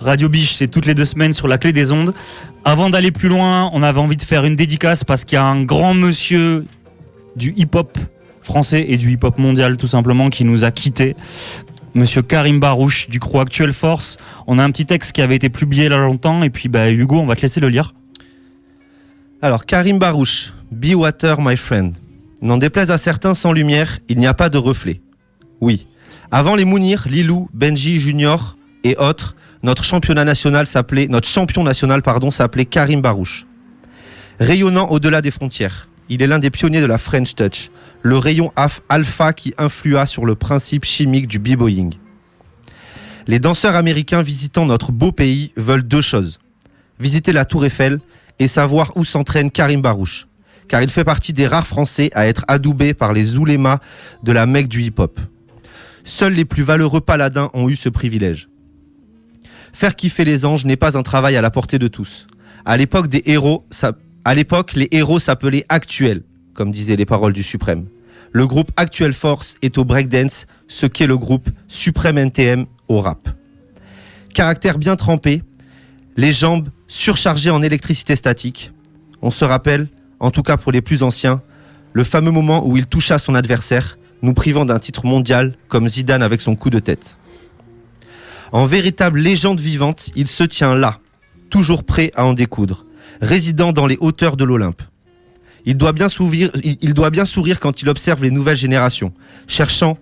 Radio Biche, c'est toutes les deux semaines sur la clé des ondes. Avant d'aller plus loin, on avait envie de faire une dédicace parce qu'il y a un grand monsieur du hip-hop français et du hip-hop mondial tout simplement qui nous a quittés. Monsieur Karim Barouche du crew Actuel Force. On a un petit texte qui avait été publié là longtemps et puis bah, Hugo, on va te laisser le lire. Alors Karim Barouche, Be Water My Friend. N'en déplaise à certains sans lumière, il n'y a pas de reflet. Oui. Avant les Mounir, Lilou, Benji Junior et autres, notre champion national s'appelait Karim Barouche. Rayonnant au-delà des frontières, il est l'un des pionniers de la French Touch, le rayon alpha qui influa sur le principe chimique du b-boying. Les danseurs américains visitant notre beau pays veulent deux choses. Visiter la Tour Eiffel et savoir où s'entraîne Karim Barouche, car il fait partie des rares Français à être adoubés par les oulémas de la Mecque du hip-hop. Seuls les plus valeureux paladins ont eu ce privilège. Faire kiffer les anges n'est pas un travail à la portée de tous. À l'époque des héros, à l'époque, les héros s'appelaient actuels, comme disaient les paroles du Suprême. Le groupe Actuel Force est au breakdance, ce qu'est le groupe Suprême NTM au rap. Caractère bien trempé, les jambes surchargées en électricité statique. On se rappelle, en tout cas pour les plus anciens, le fameux moment où il toucha son adversaire, nous privant d'un titre mondial comme Zidane avec son coup de tête. En véritable légende vivante, il se tient là, toujours prêt à en découdre, résident dans les hauteurs de l'Olympe. Il doit, bien sourire, il doit bien sourire quand il observe les nouvelles générations, cherchant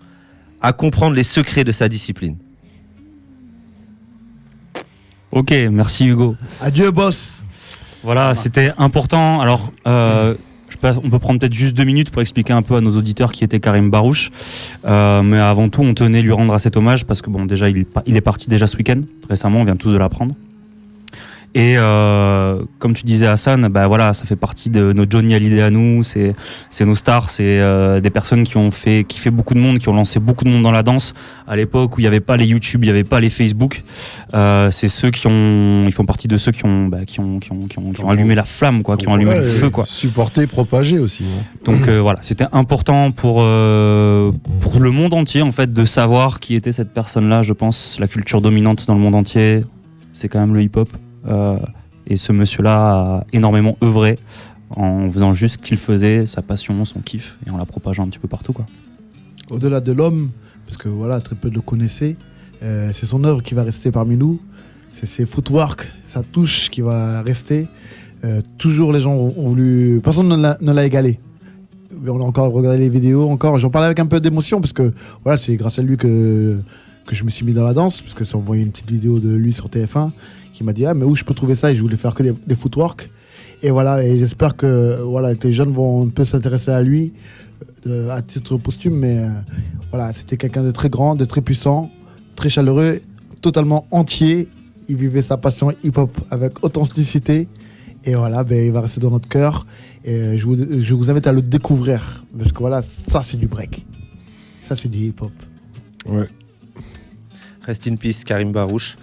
à comprendre les secrets de sa discipline. Ok, merci Hugo. Adieu boss. Voilà, c'était important. Alors, euh, on peut prendre peut-être juste deux minutes pour expliquer un peu à nos auditeurs qui était Karim Barouche. Euh, mais avant tout, on tenait lui rendre à cet hommage parce que bon, déjà, il, il est parti déjà ce week-end. Récemment, on vient tous de l'apprendre. Et euh, comme tu disais Hassan, bah voilà, ça fait partie de nos Johnny Hallyday à nous, c'est c'est nos stars, c'est euh, des personnes qui ont fait qui fait beaucoup de monde, qui ont lancé beaucoup de monde dans la danse à l'époque où il n'y avait pas les YouTube, il n'y avait pas les Facebook. Euh, c'est ceux qui ont ils font partie de ceux qui ont bah, qui ont qui ont qui ont, qui ont allumé la flamme quoi, qui ont allumé le feu quoi. Supporter, propager aussi. Hein. Donc voilà, c'était important pour pour le monde entier en fait de savoir qui était cette personne-là, je pense, la culture dominante dans le monde entier, c'est quand même le hip-hop. Euh, et ce monsieur-là a énormément œuvré en faisant juste ce qu'il faisait, sa passion, son kiff, et en la propageant un petit peu partout. Quoi. Au-delà de l'homme, parce que voilà, très peu le connaissaient, euh, c'est son œuvre qui va rester parmi nous, c'est ses footwork, sa touche qui va rester. Euh, toujours les gens ont voulu. Personne ne l'a égalé. On a encore regardé les vidéos, encore. J'en parlais avec un peu d'émotion, parce que voilà, c'est grâce à lui que, je me suis mis dans la danse, parce que ça envoyé une petite vidéo de lui sur TF1 qui m'a dit ah mais où je peux trouver ça? Et je voulais faire que des, footwork. Et voilà et j'espère que voilà les jeunes vont un peu s'intéresser à lui euh, à titre posthume mais euh, voilà c'était quelqu'un de très grand de très puissant très chaleureux totalement entier. Il vivait sa passion hip hop avec authenticité. Et voilà ben, il va rester dans notre cœur. Et je vous, je vous invite à le découvrir parce que voilà ça c'est du break. Ça c'est du hip hop ouais Rest in peace, Karim Barouche.